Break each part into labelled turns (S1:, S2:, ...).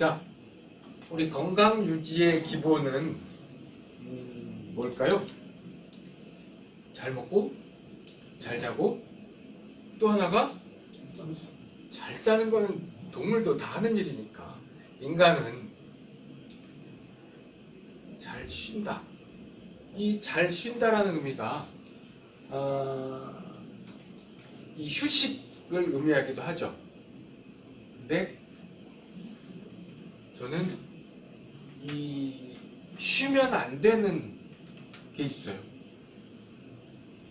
S1: 자, 우리 건강 유지의 기본은 음, 뭘까요? 잘 먹고, 잘 자고, 또 하나가 잘 사는 거는 동물도 다 하는 일이니까 인간은 잘 쉰다. 이 잘 쉰다라는 의미가 어, 이 휴식을 의미하기도 하죠. 근데 저는 이 쉬면 안 되는 게 있어요.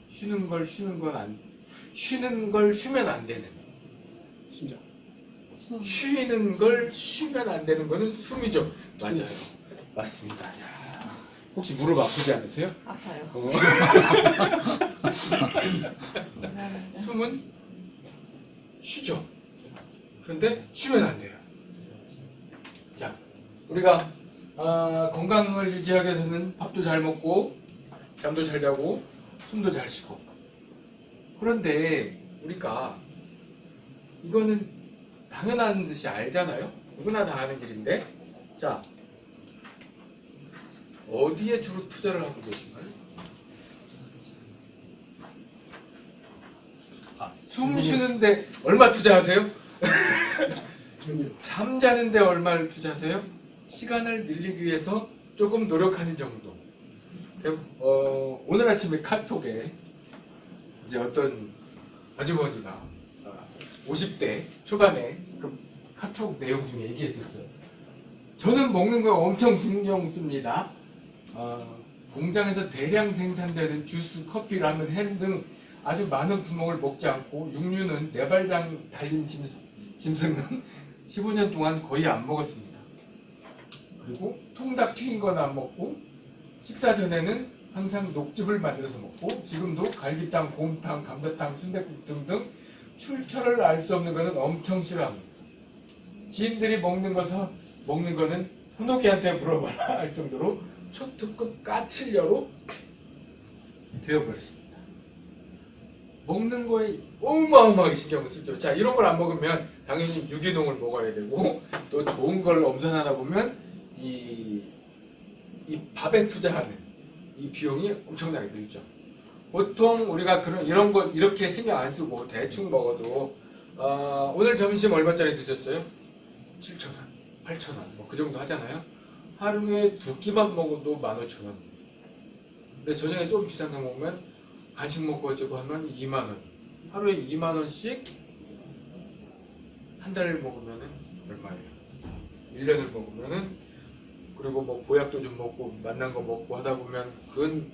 S1: 쉬는 걸 쉬는 건 안, 쉬는 걸 쉬면 안 되는.
S2: 심장.
S1: 쉬는 걸 쉬면 안 되는 거는 숨이죠. 맞아요. 맞습니다. 야, 혹시 무릎 아프지 않으세요?
S3: 아파요.
S1: 어. 숨은 쉬죠. 그런데 쉬면 안 돼요. 자, 우리가 아, 건강을 유지하기 위해서는 밥도 잘 먹고 잠도 잘 자고 숨도 잘 쉬고 그런데 우리가 이거는 당연한 듯이 알잖아요. 누구나 다 아는 길인데 자 어디에 주로 투자를 하고 계신가요? 숨 쉬는데 얼마 투자하세요? 잠자는데 얼마를 투자하세요? 시간을 늘리기 위해서 조금 노력하는 정도. 대- 어, 오늘 아침에 카톡에 이제 어떤 아주머니가 어, 50대 초반에 그 카톡 내용 중에 얘기했었어요. 저는 먹는 거 엄청 신경 씁니다. 어, 공장에서 대량 생산되는 주스, 커피, 라면, 햄 등 아주 많은 품목을 먹지 않고 육류는 네 발장 달린 짐승, 짐승은 15년 동안 거의 안 먹었습니다. 그리고 통닭 튀긴 건안 먹고 식사 전에는 항상 녹즙을 만들어서 먹고 지금도 갈비탕, 곰탕, 감자탕, 순댓국 등등 출처를 알 수 없는 거는 엄청 싫어합니다. 지인들이 먹는 것서 먹는 거는 선호기한테 물어봐라 할 정도로 초특급 까칠녀로 되어버렸습니다. 먹는 거에 어마어마하게 신경을 쓰죠. 자, 이런 걸 안 먹으면 당연히 유기농을 먹어야 되고 또 좋은 걸 엄선하다 보면 이, 이 밥에 투자하는 이 비용이 엄청나게 들죠. 보통 우리가 그런 이런 거 이렇게 신경 안 쓰고 대충 먹어도 어, 오늘 점심 얼마짜리 드셨어요? 7,000원, 8,000원 뭐 그 정도 하잖아요. 하루에 두 끼만 먹어도 15,000원. 근데 저녁에 좀 비싼 거 먹으면 간식 먹고 어쩌고 하면 2만 원. 하루에 2만 원씩 한 달을 먹으면은 얼마예요? 1년을 먹으면 은 그리고 뭐 보약도 좀 먹고 만난 거 먹고 하다 보면 근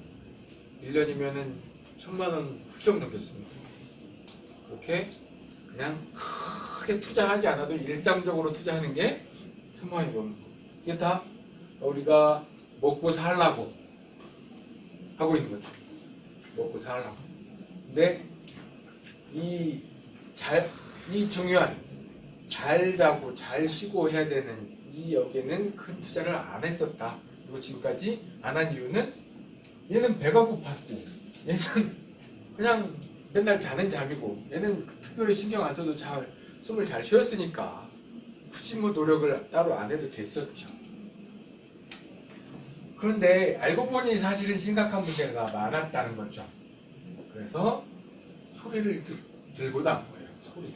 S1: 1년이면은 천만 원 훌쩍 넘겠습니다. 그렇게 그냥 크게 투자하지 않아도 일상적으로 투자하는 게 천만 원이 넘는 거. 이게 다 우리가 먹고 살라고 하고 있는 거죠. 먹고 살라고. 근데 이 잘, 이 중요한 잘 자고 잘 쉬고 해야 되는 이 여기에는 큰 투자를 안 했었다. 그리고 지금까지 안 한 이유는 얘는 배가 고팠고 얘는 그냥 맨날 자는 잠이고 얘는 특별히 신경 안 써도 잘 숨을 잘 쉬었으니까 굳이 뭐 노력을 따로 안 해도 됐었죠. 그런데 알고 보니 사실은 심각한 문제가 많았다는 거죠. 그래서 소리를 들, 들고 나온 거예요. 소리.